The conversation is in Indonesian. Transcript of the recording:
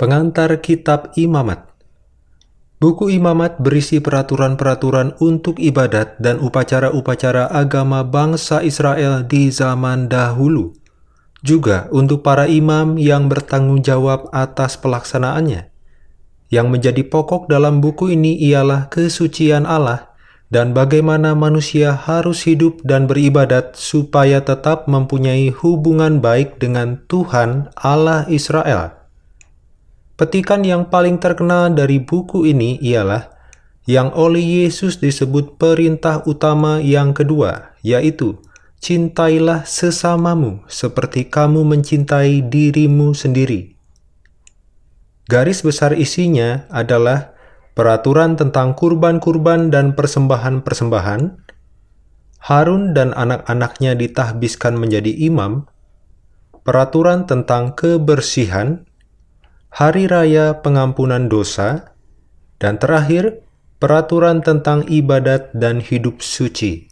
Pengantar Kitab Imamat Buku Imamat berisi peraturan-peraturan untuk ibadat dan upacara-upacara agama bangsa Israel di zaman dahulu, juga untuk para imam yang bertanggung jawab atas pelaksanaannya. Yang menjadi pokok dalam buku ini ialah kesucian Allah dan bagaimana manusia harus hidup dan beribadat supaya tetap mempunyai hubungan baik dengan Tuhan Allah Israel. Petikan yang paling terkenal dari buku ini ialah yang oleh Yesus disebut perintah utama yang kedua, yaitu Cintailah sesamamu seperti kamu mencintai dirimu sendiri. Garis besar isinya adalah peraturan tentang kurban-kurban dan persembahan-persembahan, Harun dan anak-anaknya ditahbiskan menjadi imam, peraturan tentang kebersihan, hari raya pengampunan dosa, dan terakhir, peraturan tentang ibadat dan hidup suci.